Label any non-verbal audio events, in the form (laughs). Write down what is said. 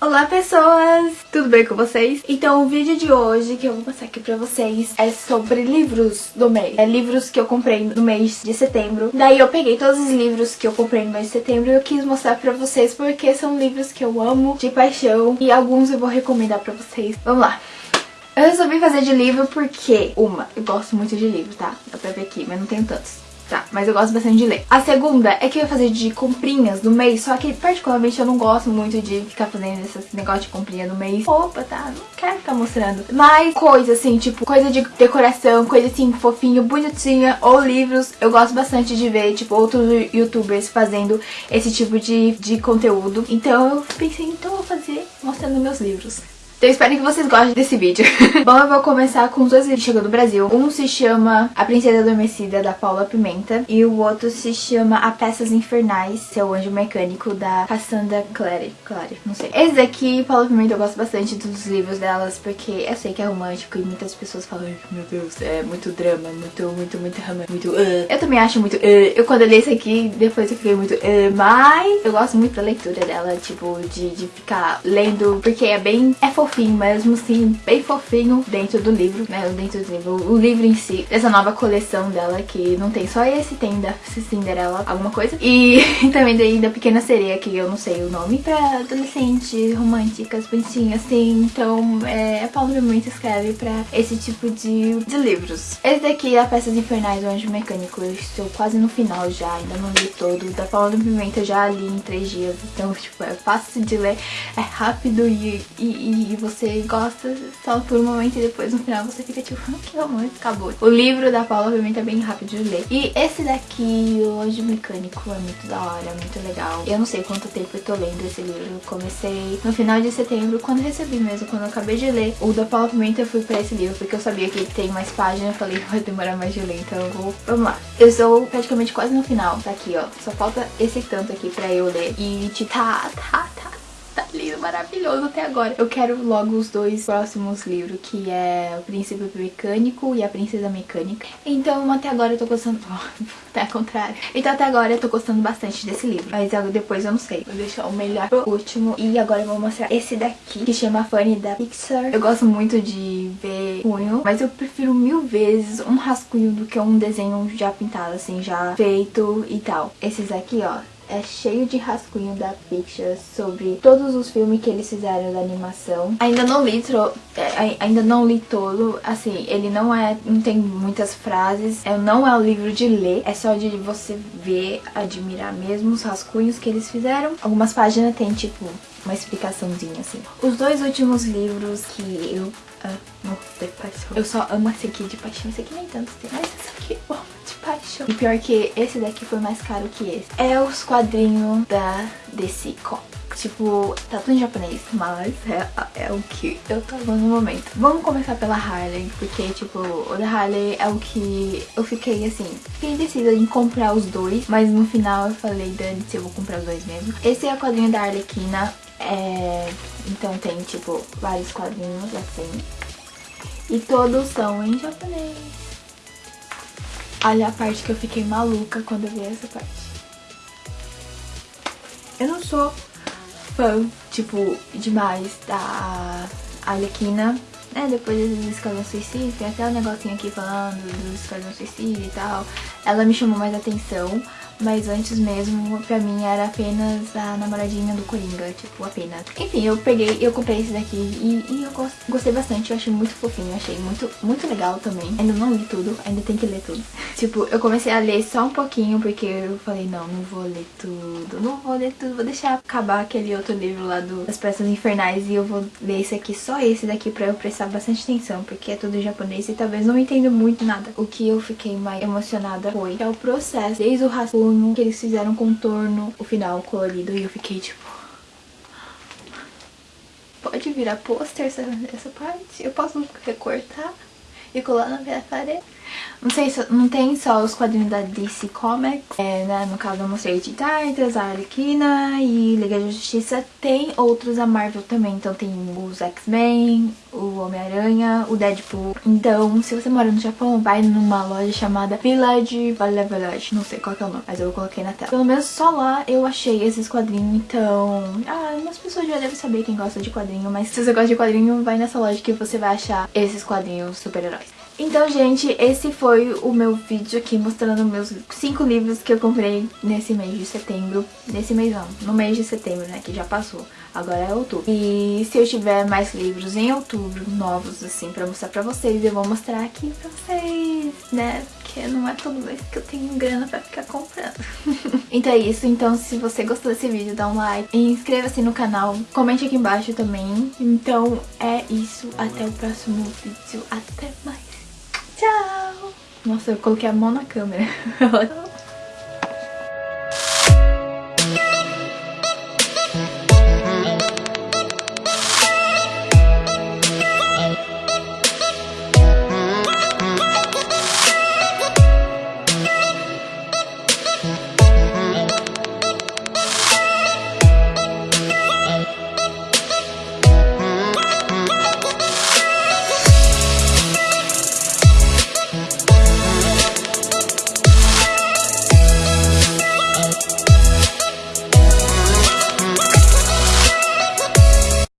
Olá pessoas, tudo bem com vocês? Então o vídeo de hoje que eu vou passar aqui pra vocês é sobre livros do mês É livros que eu comprei no mês de setembro Daí eu peguei todos os livros que eu comprei no mês de setembro E eu quis mostrar pra vocês porque são livros que eu amo de paixão E alguns eu vou recomendar pra vocês Vamos lá eu resolvi fazer de livro porque, uma, eu gosto muito de livro, tá? Dá pra ver aqui, mas não tenho tantos. Tá, mas eu gosto bastante de ler. A segunda é que eu ia fazer de comprinhas do mês, só que particularmente eu não gosto muito de ficar fazendo esse negócio de comprinha do mês. Opa, tá? Não quero ficar mostrando. Mas coisa assim, tipo, coisa de decoração, coisa assim, fofinho, bonitinha, ou livros. Eu gosto bastante de ver, tipo, outros youtubers fazendo esse tipo de, de conteúdo. Então eu pensei, então eu vou fazer mostrando meus livros. Então eu espero que vocês gostem desse vídeo. (laughs) Bom, eu vou começar com os dois livros que chegam do Brasil. Um se chama A Princesa Adormecida, da Paula Pimenta. E o outro se chama A Peças Infernais, seu anjo mecânico, da Cassandra Clary. Clary, não sei. Esse daqui, Paula Pimenta, eu gosto bastante dos livros delas, porque eu sei que é romântico e muitas pessoas falam, meu Deus, é muito drama, muito, muito, muito muito uh. Eu também acho muito uh. Eu quando eu li esse aqui, depois eu fiquei muito uh. Mas eu gosto muito da leitura dela, tipo, de, de ficar lendo, porque é bem... É fofinho fofinho, mesmo assim, bem fofinho dentro do livro, né? Dentro do livro, o livro em si, essa nova coleção dela, que não tem só esse, tem da Cinderela, alguma coisa. E (laughs) também daí da Pequena Sereia, que eu não sei o nome, pra adolescentes, românticas, bonitinhas, assim. Então, é, a Paula muito escreve pra esse tipo de, de livros. Esse daqui é a Peças Infernais do Anjo Mecânico. Eu estou quase no final já, ainda não li todo. Da Paula Pimenta eu já li em três dias, então, tipo, é fácil de ler, é rápido e, e, e você gosta só por um momento e depois no final você fica tipo, (laughs) ah, que romântico, acabou. O livro da Paula obviamente é bem rápido de ler. E esse daqui, o Anjo Mecânico, é muito da hora, é muito legal. Eu não sei quanto tempo eu tô lendo esse livro. Eu comecei no final de setembro, quando recebi mesmo, quando eu acabei de ler. O da Paula Pimenta eu fui pra esse livro, porque eu sabia que tem mais páginas. Eu falei, (laughs) vai demorar mais de ler, então vou... Vamos lá. Eu sou praticamente quase no final. Tá aqui, ó. Só falta esse tanto aqui pra eu ler. E, tipo, tá, tá, tá (laughs) tá lindo, maravilhoso até agora. Eu quero logo os dois próximos livros, que é O Príncipe Mecânico e A Princesa Mecânica. Então até agora eu tô gostando... Oh, (laughs) até ao contrário. Então até agora eu tô gostando bastante desse livro. Mas depois eu não sei. Vou deixar o melhor pro último. E agora eu vou mostrar esse daqui, que chama Funny da Pixar. Eu gosto muito de ver punho, mas eu prefiro mil vezes um rascunho do que um desenho já pintado, assim, já feito e tal. Esses aqui, ó, é cheio de rascunho da Pictures sobre todos os filmes que eles fizeram da animação. Ainda não li, é, ainda não li todo, assim, ele não é, não tem muitas frases, é, não é um livro de ler, é só de você ver, admirar mesmo os rascunhos que eles fizeram. Algumas páginas tem, tipo, uma explicaçãozinha, assim. Os dois últimos livros que eu amo de paixão. Eu só amo esse aqui de paixão, esse aqui nem tanto mas esse aqui eu amo E pior que esse daqui foi mais caro que esse. É os quadrinhos da DC Comics. Tipo, tá tudo em japonês, mas é, é o que eu tô no momento. Vamos começar pela Harley, porque, tipo, o da Harley é o que eu fiquei, assim, fiquei indecisa em comprar os dois, mas no final eu falei, Dani, se eu vou comprar os dois mesmo. Esse é o quadrinho da Arlequina, é... então tem, tipo, vários quadrinhos, assim, e todos são em japonês. Olha a parte que eu fiquei maluca quando eu vi essa parte. Eu não sou fã, tipo, demais da Arlequina, né? Depois do Esquadrão Suicida, tem até um negocinho aqui falando do Esquadrão Suicida e tal. Ela me chamou mais atenção, mas antes mesmo, pra mim, era apenas a namoradinha do Coringa, tipo, apenas. Enfim, eu peguei, eu comprei esse daqui e, e eu gostei bastante, eu achei muito fofinho, achei muito, muito legal também. Ainda não li tudo, ainda tem que ler tudo. (laughs) tipo, eu comecei a ler só um pouquinho, porque eu falei, não, não vou ler tudo, não vou ler tudo, vou deixar acabar aquele outro livro lá do, das Peças Infernais e eu vou ler esse aqui, só esse daqui, pra eu prestar bastante atenção, porque é tudo japonês e talvez não entenda muito nada. O que eu fiquei mais emocionada foi é o processo, desde o rascunho que eles fizeram contorno, o final colorido, e eu fiquei tipo... Pode virar pôster essa, essa parte? Eu posso recortar e colar na minha parede? Não sei, não tem só os quadrinhos da DC Comics, é, né? No caso eu mostrei de Titans, a Arlequina e Liga da Justiça. Tem outros da Marvel também, então tem os X-Men, o Homem-Aranha, o Deadpool. Então, se você mora no Japão, vai numa loja chamada Village, Vale Village, não sei qual é o nome, mas eu coloquei na tela. Pelo menos só lá eu achei esses quadrinhos, então... Ah, umas pessoas já devem saber quem gosta de quadrinho, mas se você gosta de quadrinho, vai nessa loja que você vai achar esses quadrinhos super-heróis. Então, gente, esse foi o meu vídeo aqui mostrando meus cinco livros que eu comprei nesse mês de setembro. Nesse mês não, no mês de setembro, né, que já passou. Agora é outubro. E se eu tiver mais livros em outubro, novos, assim, pra mostrar pra vocês, eu vou mostrar aqui pra vocês, né? Porque não é todo mês que eu tenho grana pra ficar comprando. (laughs) então é isso. Então, se você gostou desse vídeo, dá um like. Inscreva-se no canal. Comente aqui embaixo também. Então é isso. Até o próximo vídeo. Até mais. Tchau! Nossa, eu coloquei a mão na câmera. (laughs)